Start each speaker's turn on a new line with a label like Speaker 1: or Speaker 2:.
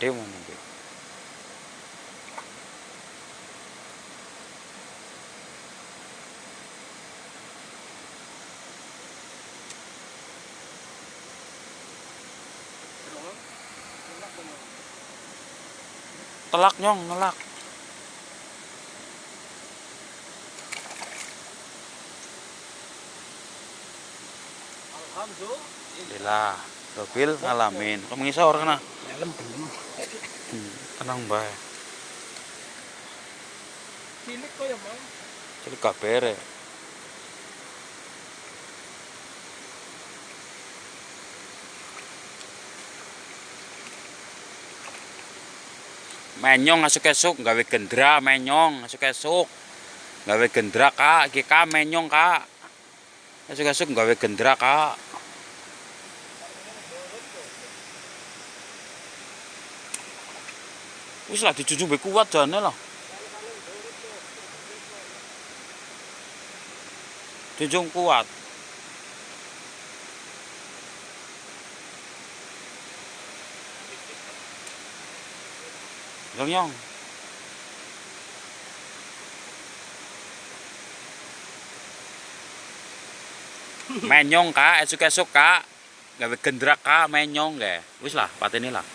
Speaker 1: gede mana iki. Telak nyong, nelak. Alhamdulillah. Robil ngalamin. Kamu ngisor kana?
Speaker 2: Dalam belum.
Speaker 1: Hmm, tenang bae.
Speaker 2: Cilik kok ya, Bang.
Speaker 1: Jadi kabere. Menyong esuk-esuk gawe gendra menyong esuk-esuk. Gawe gendra Kak, iki Kak menyong Kak. Esuk-esuk gawe gendra Kak. Wis lah dijunjung be kuat jane lah. Junjung kuat. Nyong nyong. Menyong kak, esuk-esuk kak. Gawe gendrak kak, menyong ge. Wis lah, pateni lah.